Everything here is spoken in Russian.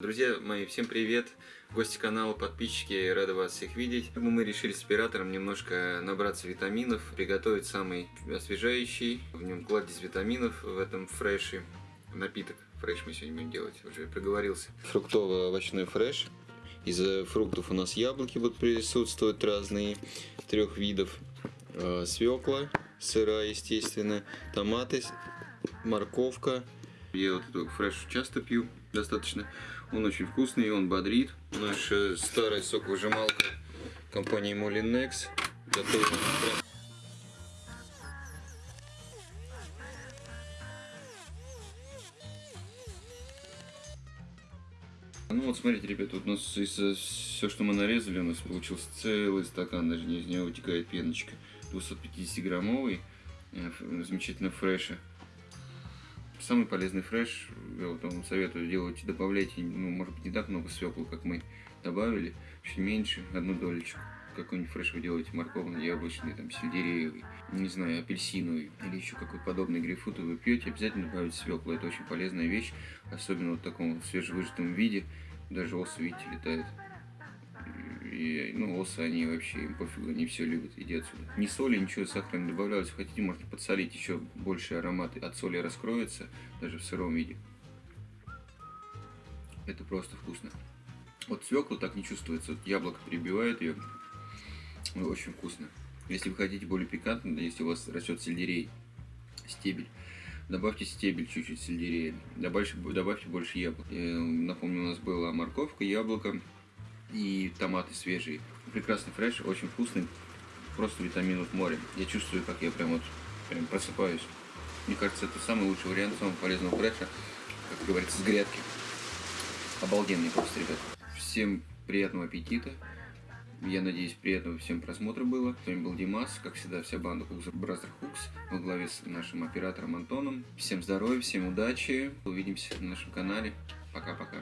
Друзья мои, всем привет! Гости канала, подписчики, рады вас всех видеть. Мы решили с оператором немножко набраться витаминов, приготовить самый освежающий, в нем кладезь витаминов в этом фреше. Напиток фреш мы сегодня будем делать, уже проговорился. Фруктово-овощной фреш. Из фруктов у нас яблоки будут присутствовать разные, трех видов. Э, Свекла, сырая, естественно, томаты, морковка. Я вот этот фреш часто пью, достаточно. Он очень вкусный, он бодрит. Наша старая соковыжималка компании Molinex. Готова Ну вот смотрите, ребята, вот у нас из все, что мы нарезали, у нас получился целый стакан, даже из него вытекает пеночка. 250 граммовый, э, замечательно фреша. Самый полезный фреш, я вот вам советую делать, добавляйте, ну, может быть, не так много свеклы, как мы добавили, чуть меньше, одну долечку. Какой-нибудь фреш вы делаете морковный, яблочный, там, сельдереевый, не знаю, апельсиновый или еще какой-то подобный грейпфрут вы пьете, обязательно добавить свеклу. Это очень полезная вещь, особенно вот в таком свежевыжатом виде. Даже осы, видите, летают. И, ну, осы, они вообще, им пофигу, они все любят, иди отсюда. Ни соли, ничего сахара не добавляют. Если хотите, можно подсолить, еще больше аромат от соли раскроется, даже в сыром виде. Это просто вкусно. Вот свеклу так не чувствуется, вот яблоко перебивает ее, очень вкусно. Если вы хотите более пикантно, если у вас растет сельдерей, стебель, добавьте стебель чуть-чуть сельдерея, добавьте, добавьте больше яблок. Э, напомню, у нас была морковка, яблоко, и томаты свежие. Прекрасный фреш, очень вкусный, просто витаминов море. Я чувствую, как я прям вот прям просыпаюсь. Мне кажется, это самый лучший вариант самого полезного фреша, как говорится, с грядки. Обалденный просто, ребят. Всем приятного аппетита. Я надеюсь, приятного всем просмотра было. С вами был Димас, как всегда, вся банда Хукс Бразер Хукс во главе с нашим оператором Антоном. Всем здоровья, всем удачи. Увидимся на нашем канале. Пока-пока.